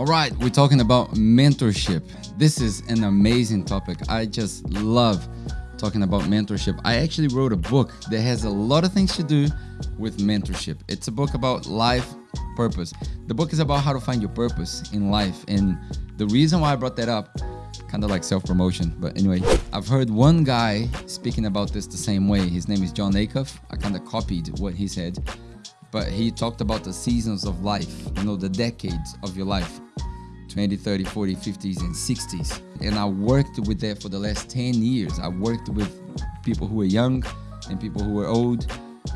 All right, we're talking about mentorship. This is an amazing topic. I just love talking about mentorship. I actually wrote a book that has a lot of things to do with mentorship. It's a book about life purpose. The book is about how to find your purpose in life. And the reason why I brought that up, kind of like self promotion, but anyway, I've heard one guy speaking about this the same way. His name is Jon Acuff. I kind of copied what he said but he talked about the seasons of life, you know, the decades of your life 20, 30, 40, 50s, and 60s. And I worked with that for the last 10 years. I worked with people who were young and people who were old.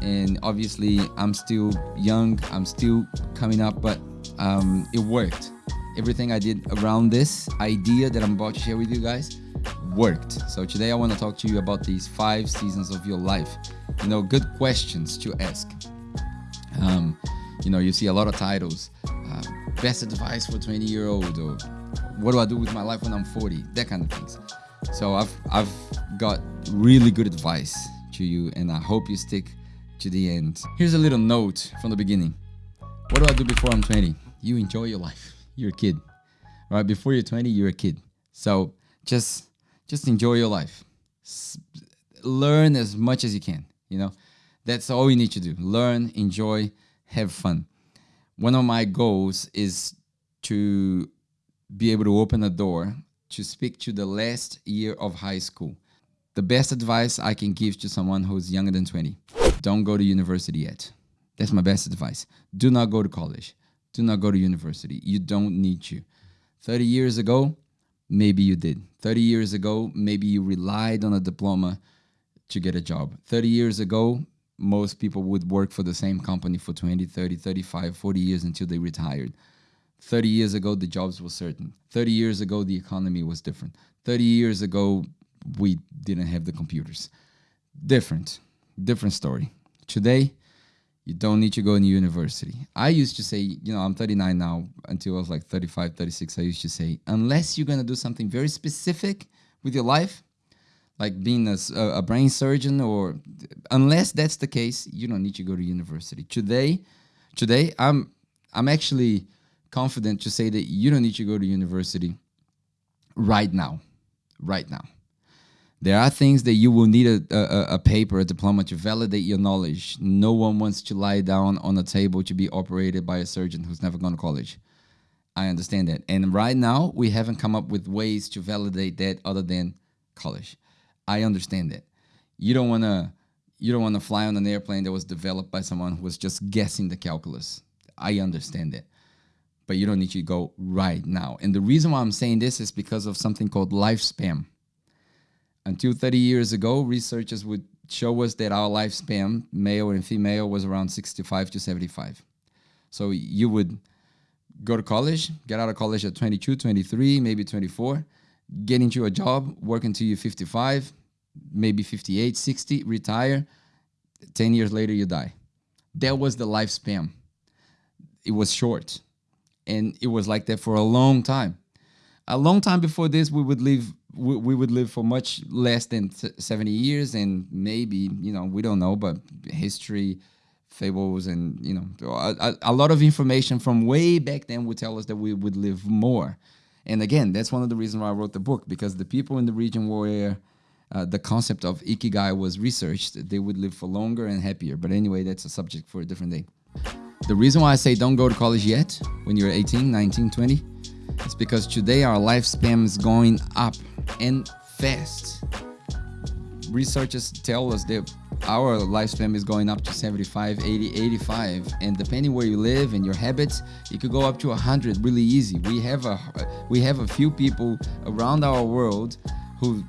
And obviously, I'm still young, I'm still coming up, but um, it worked. Everything I did around this idea that I'm about to share with you guys worked. So today I want to talk to you about these five seasons of your life. You know, good questions to ask. You know, you see a lot of titles, uh, best advice for 20 year old, or what do I do with my life when I'm 40? That kind of things. So I've I've got really good advice to you, and I hope you stick to the end. Here's a little note from the beginning. What do I do before I'm 20? You enjoy your life. You're a kid. Right, before you're 20, you're a kid. So just just enjoy your life. S- learn as much as you can, you know. That's all you need to do. Learn, enjoy, have fun. One of my goals is to be able to open a door to speak to the last year of high school. The best advice I can give to someone who's younger than 20 don't go to university yet. That's my best advice. Do not go to college. Do not go to university. You don't need to. 30 years ago, maybe you did. 30 years ago, maybe you relied on a diploma to get a job. 30 years ago, most people would work for the same company for 20, 30, 35, 40 years until they retired. 30 years ago, the jobs were certain. 30 years ago, the economy was different. 30 years ago, we didn't have the computers. Different, different story. Today, you don't need to go to university. I used to say, you know, I'm 39 now, until I was like 35, 36, I used to say, unless you're going to do something very specific with your life, like being a, a brain surgeon or unless that's the case you don't need to go to university today today i'm i'm actually confident to say that you don't need to go to university right now right now there are things that you will need a, a, a, paper, a diploma to validate your knowledge. No one wants to lie down on a table to be operated by a surgeon who's never gone to college. I understand that. And right now, we haven't come up with ways to validate that other than college. I understand it. You don't want to you don't want to fly on an airplane that was developed by someone who was just guessing the calculus. I understand it. But you don't need to go right now. And the reason why I'm saying this is because of something called lifespan. Until 30 years ago, researchers would show us that our lifespan, male and female, was around 65 to 75. So you would go to college, get out of college at 22, 23, maybe 24 get into a job, work until you're 55, maybe 58, 60, retire. 10 years later, you die. That was the lifespan. It was short. And it was like that for a long time. A long time before this, we would live we, would live for much less than 70 years and maybe, you know, we don't know, but history, fables and, you know, a, a lot of information from way back then would tell us that we would live more. And again, that's one of the reasons why I wrote the book because the people in the region where uh, the concept of ikigai was researched, they would live for longer and happier. But anyway, that's a subject for a different day. The reason why I say don't go to college yet when you're 18, 19, 20 is because today our lifespan is going up and fast. Researchers tell us that our lifespan is going up to 75 80 85 and depending where you live and your habits it could go up to 100 really easy. We have a we have a few people around our world who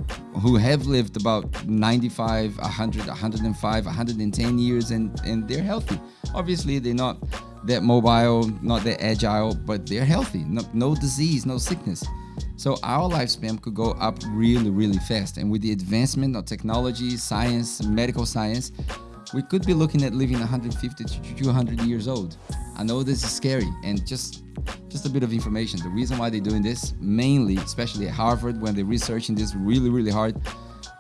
who have lived about 95 100 105 110 years and and they're healthy. Obviously they're not that mobile not that agile but they're healthy. No, no disease no sickness so our lifespan could go up really, really fast. And with the advancement of technology, science, medical science, we could be looking at living 150 to 200 years old. I know this is scary and just just a bit of information. The reason why they're doing this, mainly, especially at Harvard, when they're researching this really, really hard,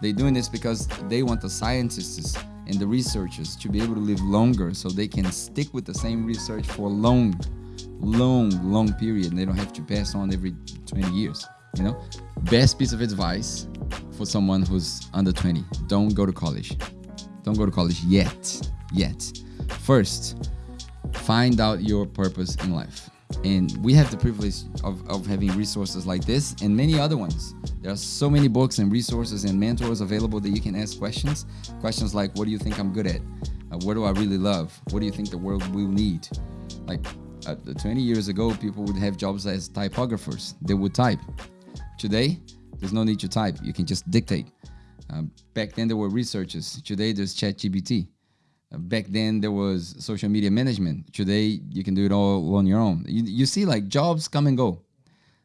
they're doing this because they want the scientists and the researchers to be able to live longer so they can stick with the same research for long long, long period, and they don't have to pass on every 20 years. You know, best piece of advice for someone who's under 20: don't go to college. Don't go to college yet. Yet. First, find out your purpose in life. And we have the privilege of, of having resources like this and many other ones. There are so many books and resources and mentors available that you can ask questions. Questions like, What do you think I'm good at? Uh, what do I really love? What do you think the world will need? Like uh, 20 years ago, people would have jobs as typographers, they would type. Today, there's no need to type, you can just dictate. Um, back then, there were researchers. Today, there's ChatGPT. Uh, back then, there was social media management. Today, you can do it all on your own. You, you see, like jobs come and go.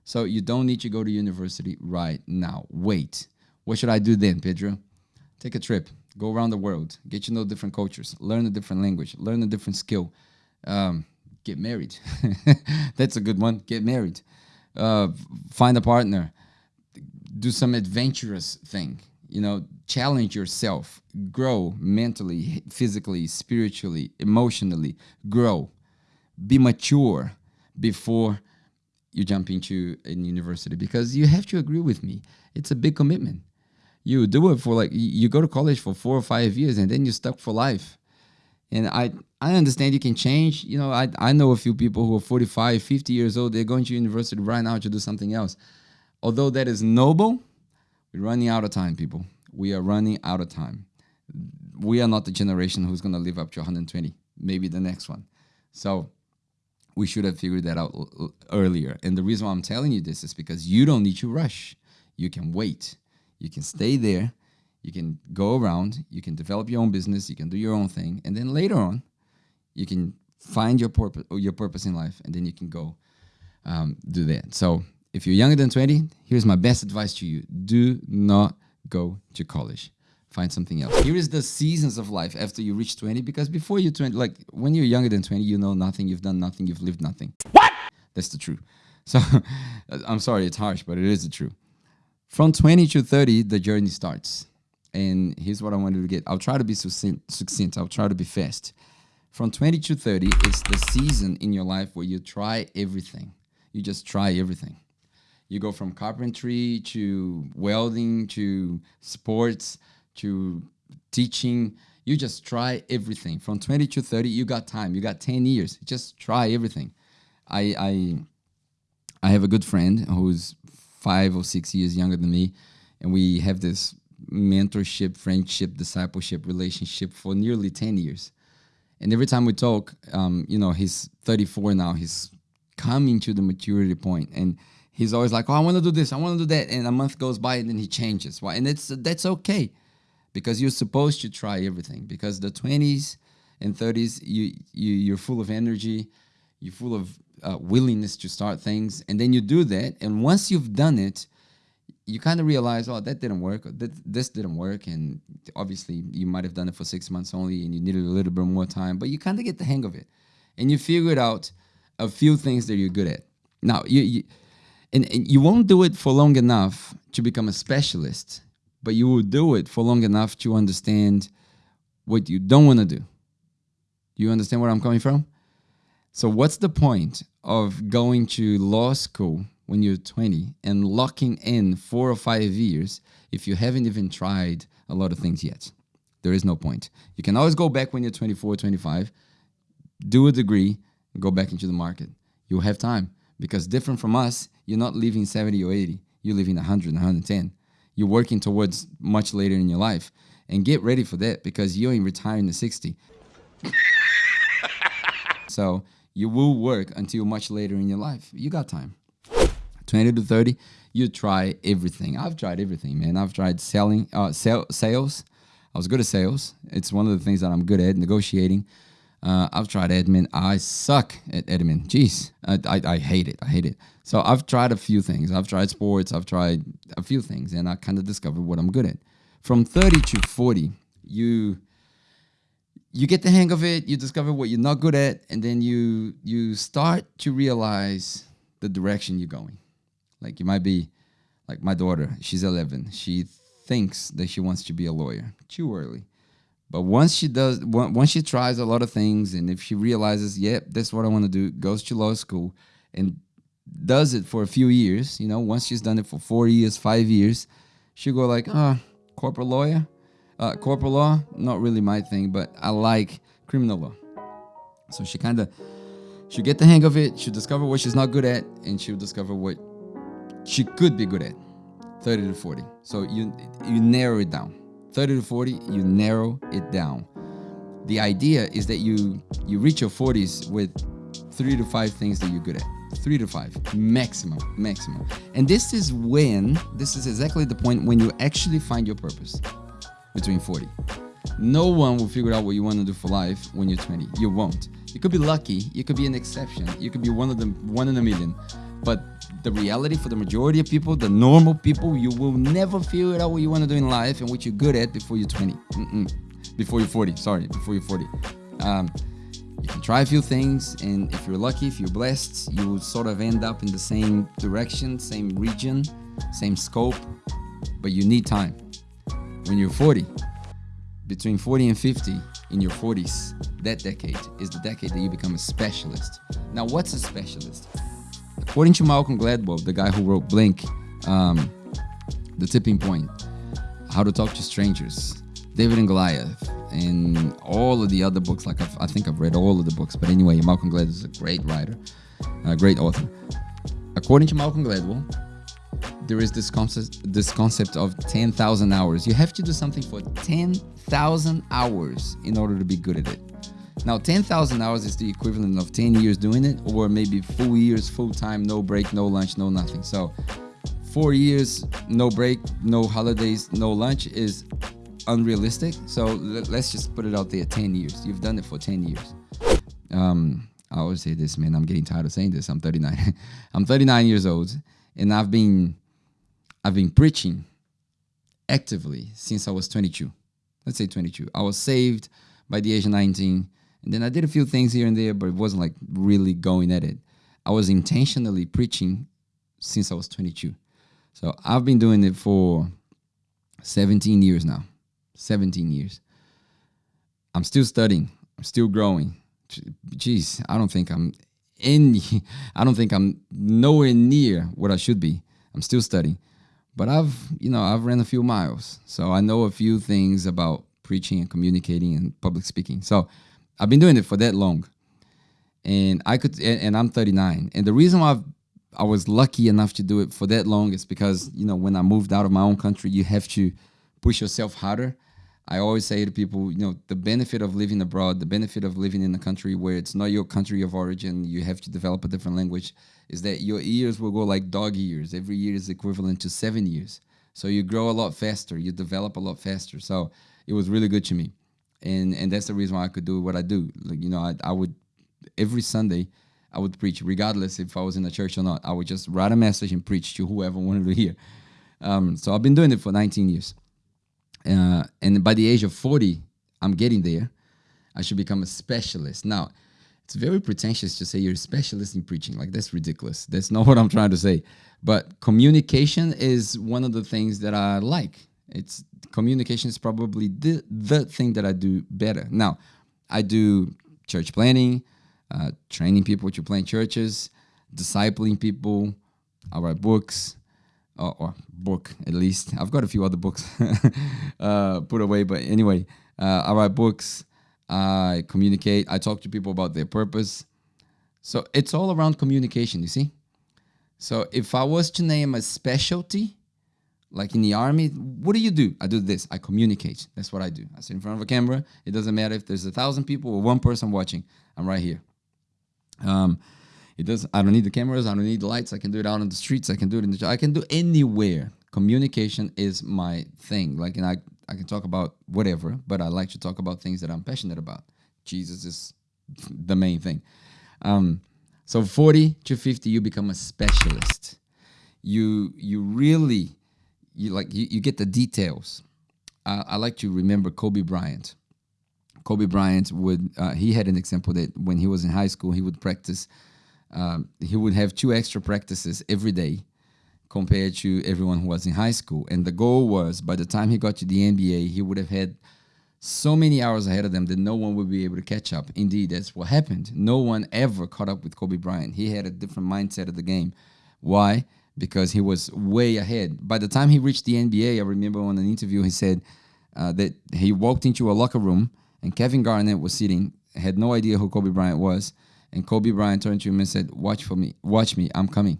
So you don't need to go to university right now. Wait. What should I do then, Pedro? Take a trip. Go around the world. Get to know different cultures. Learn a different language. Learn a different skill. Um, get married. That's a good one. Get married. Uh, find a partner. Do some adventurous thing you know challenge yourself grow mentally physically spiritually emotionally grow be mature before you jump into a university because you have to agree with me it's a big commitment you do it for like you go to college for four or five years and then you're stuck for life and i i understand you can change you know i i know a few people who are 45 50 years old they're going to university right now to do something else although that is noble we're running out of time, people. We are running out of time. We are not the generation who's going to live up to 120, maybe the next one. So we should have figured that out earlier. And the reason why I'm telling you this is because you don't need to rush. You can wait. You can stay there. You can go around. You can develop your own business. You can do your own thing. And then later on, you can find your purpose, your purpose in life, and then you can go um, do that. So if you're younger than 20, here's my best advice to you. Do not go to college. Find something else. Here is the seasons of life after you reach 20, because before you 20, like when you're younger than 20, you know nothing, you've done nothing, you've lived nothing. What? That's the truth. So I'm sorry, it's harsh, but it is the truth. From 20 to 30, the journey starts. And here's what I wanted to get. I'll try to be succinct, succinct. I'll try to be fast. From 20 to 30 it's the season in your life where you try everything. You just try everything. You go from carpentry to welding to sports to teaching. You just try everything. From 20 to 30, you got time. You got 10 years. Just try everything. I I I have a good friend who's five or six years younger than me, and we have this mentorship, friendship, discipleship relationship for nearly 10 years. And every time we talk, um, you know, he's 34 now. He's coming to the maturity point, and he's always like, "Oh, I want to do this, I want to do that," and a month goes by and then he changes. Why? And it's that's okay, because you're supposed to try everything. Because the 20s and 30s, you you you're full of energy, you're full of uh, willingness to start things, and then you do that, and once you've done it, you kind of realize, oh, that didn't work, that this didn't work, and obviously you might have done it for six months only, and you needed a little bit more time, but you kind of get the hang of it, and you figured out a few things that you're good at. Now, you, you and, and you won't do it for long enough to become a specialist, but you will do it for long enough to understand what you don't want to. Do you understand where I'm coming from? So, what's the point of going to law school when you're 20 and locking in four or five years if you haven't even tried a lot of things yet? There is no point. You can always go back when you're 24, 25, do a degree, go back into the market. You'll have time because different from us, you're not living 70 or 80. You're living 100, 110. You're working towards much later in your life. And get ready for that because you ain't retiring at 60. so you will work until much later in your life. You got time. 20 to 30, you try everything. I've tried everything, man. I've tried selling, uh, sell, sales. I was good at sales. It's one of the things that I'm good at, negotiating. Uh, I've tried admin. I suck at admin. Jeez, I, I, I, hate it. I hate it. So I've tried a few things. I've tried sports. I've tried a few things, and I kind of discovered what I'm good at. From 30 to 40, you you get the hang of it. You discover what you're not good at, and then you you start to realize the direction you're going. Like you might be, like my daughter. She's 11. She thinks that she wants to be a lawyer. Too early But once she does, once she tries a lot of things, and if she realizes, yep, yeah, that's what I want to do, goes to law school and does it for a few years, you know, once she's done it for four years, five years, she'll go like, oh, corporate lawyer, uh, corporate law, not really my thing, but I like criminal law. So she kind of, she'll get the hang of it, she'll discover what she's not good at, and she'll discover what she could be good at. 30 to 40. So you you narrow it down. 30 to 40, you narrow it down. The idea is that you you reach your 40s with three to five things that you're good at. Three to five, maximum, maximum. And this is when, this is exactly the point when you actually find your purpose between 40. No one will figure out what you want to do for life when you're 20. You won't. You could be lucky, you could be an exception, you could be one of them, one in a million. But the reality for the majority of people, the normal people, you will never figure out what you want to do in life and what you're good at before you're 20. Mm-mm. Before you're 40, sorry, before you're 40. Um, you can try a few things, and if you're lucky, if you're blessed, you will sort of end up in the same direction, same region, same scope, but you need time. When you're 40, between 40 and 50, in your 40s, that decade is the decade that you become a specialist. Now, what's a specialist? According to Malcolm Gladwell, the guy who wrote Blink, um, The Tipping Point, How to Talk to Strangers, David and Goliath, and all of the other books. Like I've, i think I've read all of the books, but anyway, Malcolm Gladwell is a great writer, a great author. According to Malcolm Gladwell, there is this concept this concept of 10,000 hours. You have to do something for 10,000 hours in order to be good at it. Now, 10,000 hours is the equivalent of 10 years doing it, or maybe full years, full time, no break, no lunch, no nothing. So, four years, no break, no holidays, no lunch is unrealistic. So, let's just put it out there 10 years. You've done it for 10 years. Um, I always say this, man. I'm getting tired of saying this. I'm 39. I'm 39 years old, and I've been, I've been preaching actively since I was 22. Let's say 22. I was saved by the age of 19 and then I did a few things here and there, but it wasn't like really going at it. I was intentionally preaching since I was 22. So I've been doing it for 17 years now. 17 years. I'm still studying. I'm still growing. Jeez, I don't think I'm any I don't think I'm nowhere near what I should be. I'm still studying. But I've, you know, I've ran a few miles. So I know a few things about preaching and communicating and public speaking. So I've been doing it for that long, and I could, and, and I'm 39. And the reason why I've, I was lucky enough to do it for that long is because you know when I moved out of my own country, you have to push yourself harder. I always say to people, you know, the benefit of living abroad, the benefit of living in a country where it's not your country of origin, you have to develop a different language, is that your years will go like dog years. Every year is equivalent to seven years. So you grow a lot faster, you develop a lot faster. So it was really good to me and and that's the reason why I could do what I do. Like you know, I, I would every Sunday I would preach, regardless if I was in a church or not. I would just write a message and preach to whoever wanted to hear. Um, so I've been doing it for 19 years, uh, and by the age of 40, I'm getting there. I should become a specialist. Now, it's very pretentious to say you're a specialist in preaching. Like that's ridiculous. That's not what I'm trying to say. But communication is one of the things that I like. It's communication is probably the, the thing that I do better. Now, I do church planting, uh, training people to plant churches, discipling people. I write books, or, or, book at least. I've got a few other books uh, put away, but anyway, uh, I write books. I communicate. I talk to people about their purpose. So it's all around communication. You see. So if I was to name a specialty, like in the army, what do you do? I do this. I communicate. That's what I do. I sit in front of a camera. It doesn't matter if there's a thousand people or one person watching. I'm right here. Um, it does. I don't need the cameras. I don't need the lights. I can do it out on the streets. I can do it in the. I can do anywhere. Communication is my thing. Like, and I I can talk about whatever, but I like to talk about things that I'm passionate about. Jesus is the main thing. Um, so 40 to 50, you become a specialist. You you really you like you, you get the details. Uh, I like to remember Kobe Bryant. Kobe Bryant would uh, he had an example that when he was in high school he would practice. Um, he would have two extra practices every day compared to everyone who was in high school. And the goal was by the time he got to the NBA, he would have had so many hours ahead of them that no one would be able to catch up. Indeed, that's what happened. No one ever caught up with Kobe Bryant. He had a different mindset of the game. Why? Because he was way ahead. By the time he reached the NBA, I remember on an interview he said uh, that he walked into a locker room and Kevin Garnett was sitting, had no idea who Kobe Bryant was, and Kobe Bryant turned to him and said, "Watch for me, watch me, I'm coming,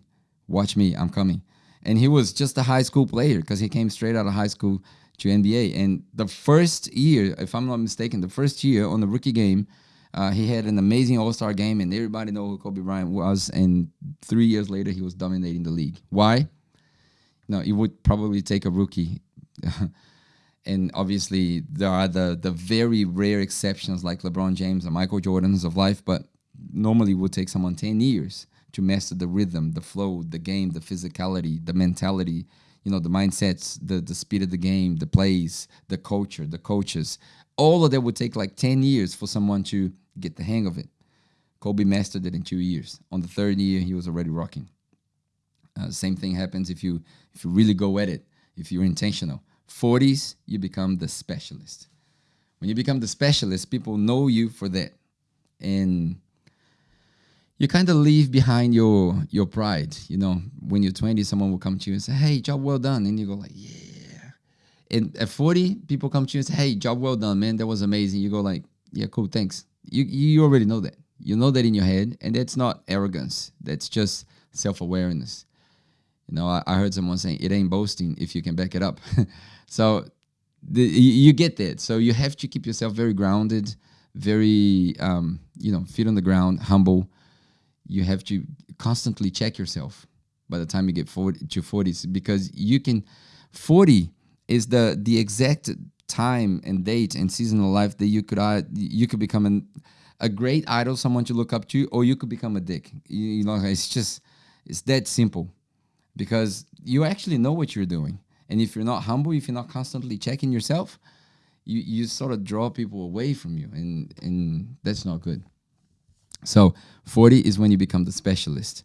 watch me, I'm coming." And he was just a high school player because he came straight out of high school to NBA. And the first year, if I'm not mistaken, the first year on the rookie game, uh, he had an amazing All Star game, and everybody know who Kobe Bryant was. And three years later, he was dominating the league. Why? No, it would probably take a rookie. and obviously, there are the the very rare exceptions like LeBron James and Michael Jordans of life, but normally it would take someone 10 years to master the rhythm, the flow, the game, the physicality, the mentality, you know, the mindsets, the the speed of the game, the plays, the culture, the coaches. All of that would take like 10 years for someone to get the hang of it. Kobe mastered it in two years. On the third year, he was already rocking. Uh, same thing happens if you if you really go at it, if you're intentional. 40s, you become the specialist. When you become the specialist, people know you for that. And you kind of leave behind your your pride. You know, when you're 20, someone will come to you and say, "Hey, job well done," and you go like, "Yeah." And at 40, people come to you and say, "Hey, job well done, man. That was amazing." You go like, "Yeah, cool, thanks." You you already know that. You know that in your head, and that's not arrogance. That's just self awareness. You know, I, I, heard someone saying it ain't boasting if you can back it up. so the, you, you, get that. So you have to keep yourself very grounded, very um, you know, feet on the ground, humble you have to constantly check yourself by the time you get 40 to 40s because you can 40 is the the exact time and date and season of life that you could uh, you could become an, a great idol someone to look up to or you could become a dick you, you know it's just it's that simple because you actually know what you're doing and if you're not humble if you're not constantly checking yourself you you sort of draw people away from you and and that's not good so 40 is when you become the specialist.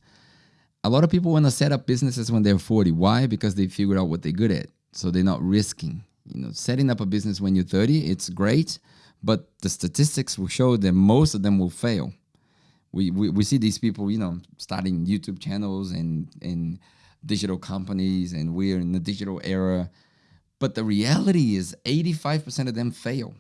A lot of people want to set up businesses when they're 40. Why? Because they figured out what they're good at. So they're not risking. You know, setting up a business when you're 30, it's great, but the statistics will show that most of them will fail. We, we, we see these people, you know, starting YouTube channels and, and digital companies, and we're in the digital era. But the reality is 85% of them fail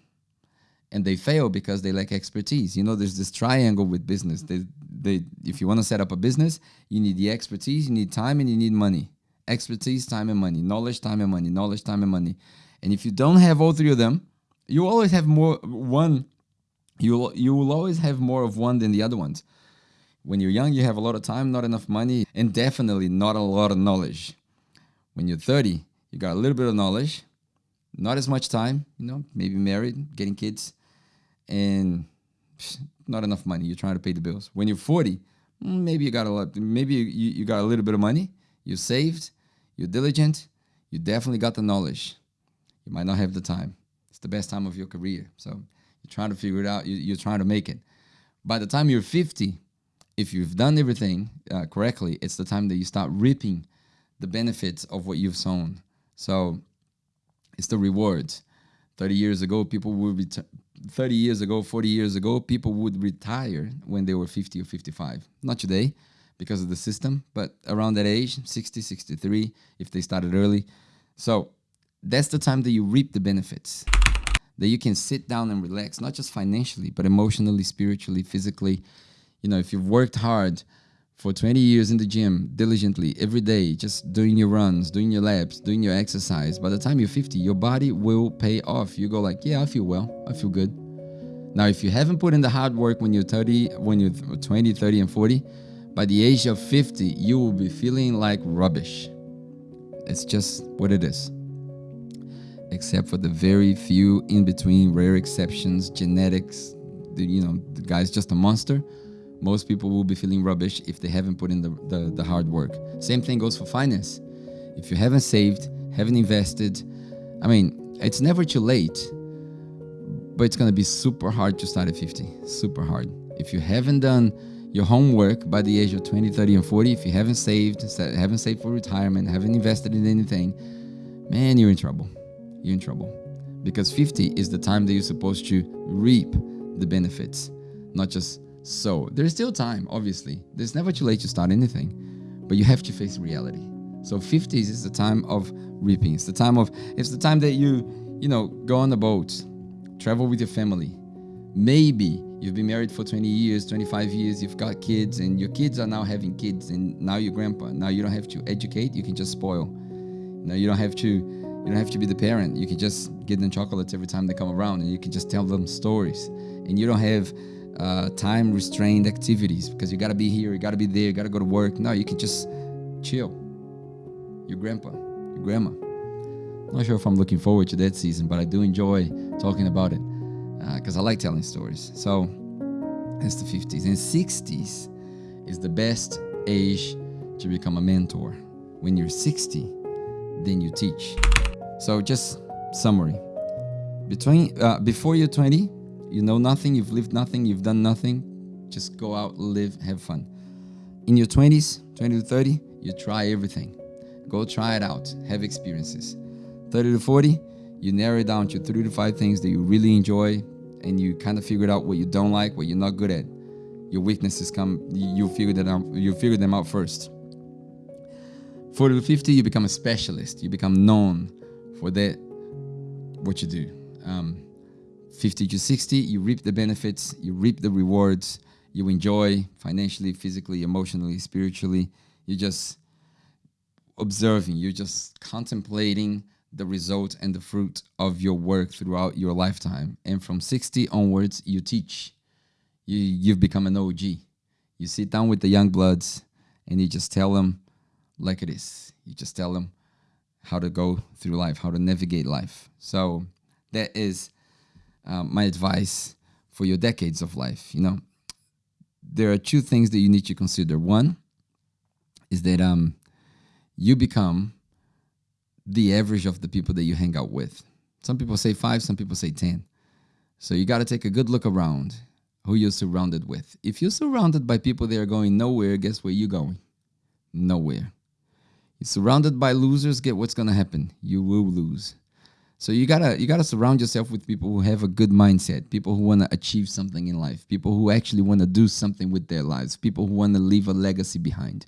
and they fail because they lack expertise. You know, there's this triangle with business. They, they, if you want to set up a business, you need the expertise, you need time, and you need money. Expertise, time, and money. Knowledge, time, and money. Knowledge, time, and money. And if you don't have all three of them, you always have more one. You you will always have more of one than the other ones. When you're young, you have a lot of time, not enough money, and definitely not a lot of knowledge. When you're 30, you got a little bit of knowledge, not as much time, you know, maybe married, getting kids, and not enough money. You're trying to pay the bills. When you're 40, mm, maybe you got a lot. Maybe you, you got a little bit of money. You're saved. You're diligent. You definitely got the knowledge. You might not have the time. It's the best time of your career. So you're trying to figure it out. You, are trying to make it. By the time you're 50, if you've done everything uh, correctly, it's the time that you start reaping the benefits of what you've sown. So it's the rewards. 30 years ago, people would be 30 years ago, 40 years ago, people would retire when they were 50 or 55. Not today because of the system, but around that age, 60, 63, if they started early. So that's the time that you reap the benefits. That you can sit down and relax, not just financially, but emotionally, spiritually, physically. You know, if you've worked hard, for 20 years in the gym diligently every day just doing your runs doing your laps doing your exercise by the time you're 50 your body will pay off you go like yeah i feel well i feel good now if you haven't put in the hard work when you're 30 when you're 20 30 and 40 by the age of 50 you will be feeling like rubbish it's just what it is except for the very few in between rare exceptions genetics the, you know the guy's just a monster most people will be feeling rubbish if they haven't put in the, the, the hard work. Same thing goes for finance. If you haven't saved, haven't invested, I mean, it's never too late, but it's gonna be super hard to start at 50. Super hard. If you haven't done your homework by the age of 20, 30, and 40, if you haven't saved, haven't saved for retirement, haven't invested in anything, man, you're in trouble. You're in trouble. because 50 is the time that you're supposed to reap the benefits, not just sow. There's still time, obviously. There's never too late to start anything, but you have to face reality. So 50s is the time of reaping. It's the time of it's the time that you, you know, go on a boat, travel with your family. Maybe you've been married for 20 years, 25 years, you've got kids and your kids are now having kids and now you're grandpa. Now you don't have to educate, you can just spoil. Now you don't have to you don't have to be the parent. You can just give them chocolates every time they come around and you can just tell them stories. And you don't have uh, time restrained activities because you got to be here, you got to be there, you got to go to work. No, you can just chill. Your grandpa, your grandma. Not sure if I'm looking forward to that season, but I do enjoy talking about it because uh, I like telling stories. So it's the 50s. And 60s is the best age to become a mentor. When you're 60, then you teach. So just summary. Between uh, before you're 20, you know nothing, you've lived nothing, you've done nothing. Just go out, live, have fun. In your 20s, 20 to 30, you try everything. Go try it out, have experiences. 30 to 40, you narrow it down to three to five things that you really enjoy and you kind of figured out what you don't like, what you're not good at. Your weaknesses come, you figure that out, you figure them out first. 40 to 50, you become a specialist. You become known for that what you do. Um, 50 to 60, you reap the benefits, you reap the rewards, you enjoy financially, physically, emotionally, spiritually. You're just observing, you're just contemplating the result and the fruit of your work throughout your lifetime. And from 60 onwards, you teach. You, you've become an OG. You sit down with the young bloods and you just tell them like it is. You just tell them how to go through life, how to navigate life. So that is um, my advice for your decades of life. You know, there are two things that you need to consider. One is that um, you become the average of the people that you hang out with. Some people say five, some people say 10. So you got to take a good look around who you're surrounded with. If you're surrounded by people that are going nowhere, guess where you're going? Nowhere. You're surrounded by losers, get what's gonna happen. You will lose. So you gotta you gotta surround yourself with people who have a good mindset, people who wanna achieve something in life, people who actually wanna do something with their lives, people who wanna leave a legacy behind.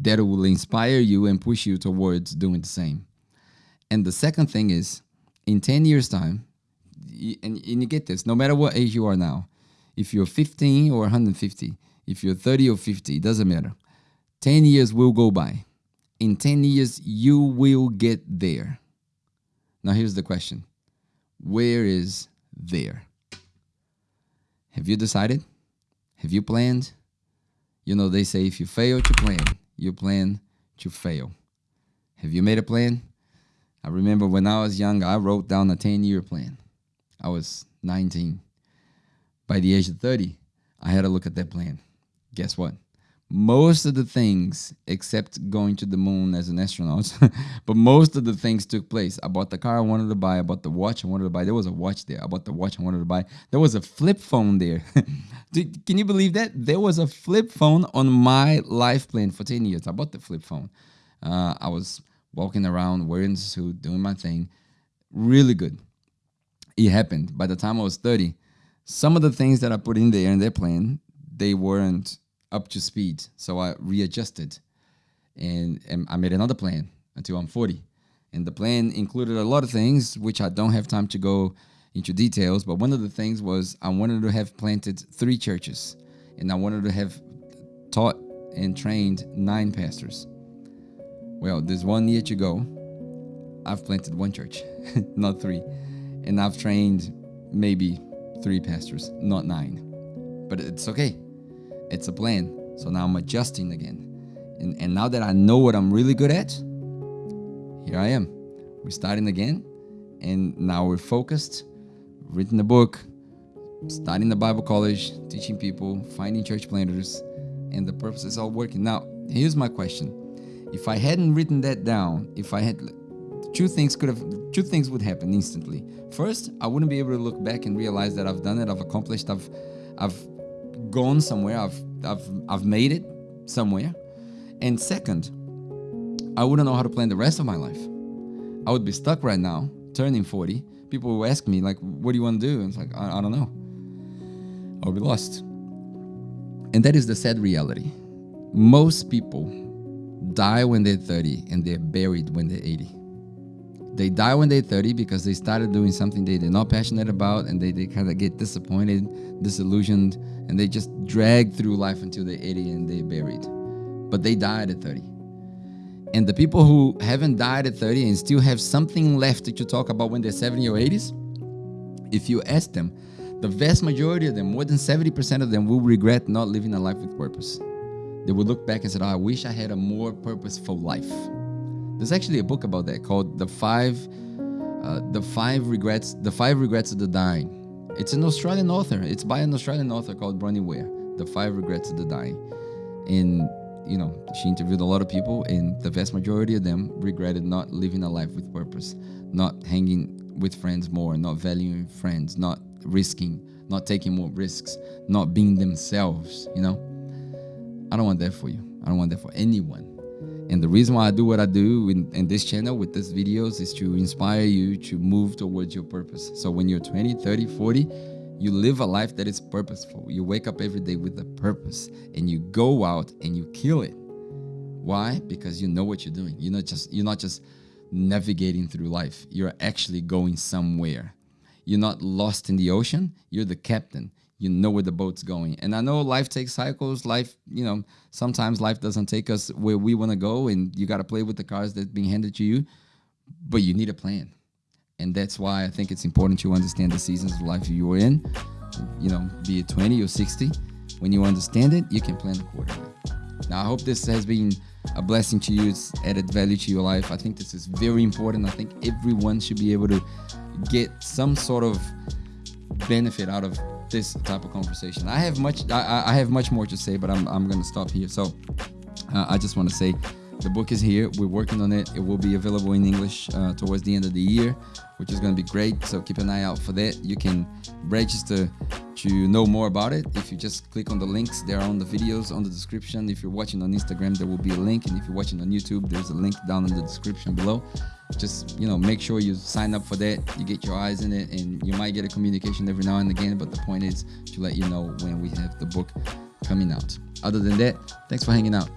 That will inspire you and push you towards doing the same. And the second thing is, in 10 years' time, and, and you get this, no matter what age you are now, if you're 15 or 150, if you're 30 or 50, it doesn't matter. 10 years will go by in 10 years, you will get there. Now, here's the question Where is there? Have you decided? Have you planned? You know, they say if you fail to plan, you plan to fail. Have you made a plan? I remember when I was young, I wrote down a 10 year plan. I was 19. By the age of 30, I had a look at that plan. Guess what? Most of the things except going to the moon as an astronaut but most of the things took place. I bought the car i wanted to buy i bought the watch i wanted to buy. There was a watch there. I bought the watch i wanted to buy. There was a flip phone there. Can you believe that? There was a flip phone on my life plan for 10 years. I bought the flip phone. Uh, i was walking around wearing a suit doing my thing. Really good. It happened. By the time i was 30 some of the things that i put in there in their plan they weren't up to speed. So I readjusted and, and I made another plan until I'm 40. And the plan included a lot of things, which I don't have time to go into details. But one of the things was I wanted to have planted three churches and I wanted to have taught and trained nine pastors. Well, there's one year to go. I've planted one church, not three. And I've trained maybe three pastors, not nine. But it's okay it's a plan. So now I'm adjusting again. And, and now that I know what I'm really good at, here I am. We're starting again. And now we're focused, written the book, starting the Bible college, teaching people, finding church planters, and the purpose is all working. Now, here's my question. If I hadn't written that down, if I had two things could have two things would happen instantly. First, I wouldn't be able to look back and realize that I've done it, I've accomplished, I've I've gone somewhere. I've I've I've made it somewhere. And second, I wouldn't know how to plan the rest of my life. I would be stuck right now, turning 40, people will ask me like, "What do you want to do?" And it's like, I, I don't know. I'll be lost. And that is the sad reality. Most people die when they're 30 and they're buried when they're 80. They die when they're 30 because they started doing something they, they're not passionate about and they, they kind of get disappointed, disillusioned, and they just drag through life until they're 80 and they're buried. But they died at 30. And the people who haven't died at 30 and still have something left to talk about when they're 70 or 80s, if you ask them, the vast majority of them, more than 70% of them, will regret not living a life with purpose. They will look back and say, oh, I wish I had a more purposeful life. There's actually a book about that called The Five uh, The Five Regrets The Five Regrets of the Dying. It's an Australian author. It's by an Australian author called Bronnie Ware. The Five Regrets of the Dying. And you know, she interviewed a lot of people, and the vast majority of them regretted not living a life with purpose, not hanging with friends more, not valuing friends, not risking, not taking more risks, not being themselves, you know? I don't want that for you. I don't want that for anyone. And the reason why I do what I do in, in this channel with these videos is to inspire you to move towards your purpose. So when you're 20, 30, 40, you live a life that is purposeful. You wake up every day with a purpose and you go out and you kill it. Why? Because you know what you're doing. You're not just you're not just navigating through life. You're actually going somewhere. You're not lost in the ocean. You're the captain. You know where the boat's going. And I know life takes cycles. Life, you know, sometimes life doesn't take us where we want to go, and you got to play with the cards that's being handed to you. But you need a plan. And that's why I think it's important to understand the seasons of life you're in. You know, be it 20 or 60. When you understand it, you can plan accordingly. Now, I hope this has been a blessing to you. It's added value to your life. I think this is very important. I think everyone should be able to get some sort of benefit out of this type of conversation. I have much I, I have much more to say, but I'm, I'm going to stop here. So uh, I just want to say the book is here. We're working on it. It will be available in English uh, towards the end of the year, which is going to be great. So keep an eye out for that. You can register to know more about it if you just click on the links there on the videos on the description. If you're watching on instagram there will be a link and if you're watching on youtube there's a link down in the description below. Just you know make sure you sign up for that you get your eyes in it and you might get a communication every now and again but the point is to let you know when we have the book coming out. Other than that thanks for hanging out.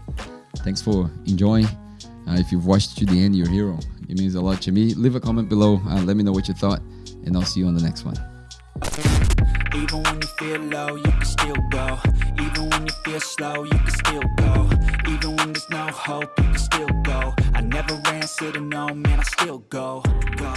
Thanks for enjoying. Uh, if you've watched to the end you're a hero. It means a lot to me. Leave a comment below uh, let me know what you thought and i'll see you on the next one even when you feel low, you can still go. Even when you feel slow, you can still go. Even when there's no hope, you can still go. I never ran, said no, man, I still go, go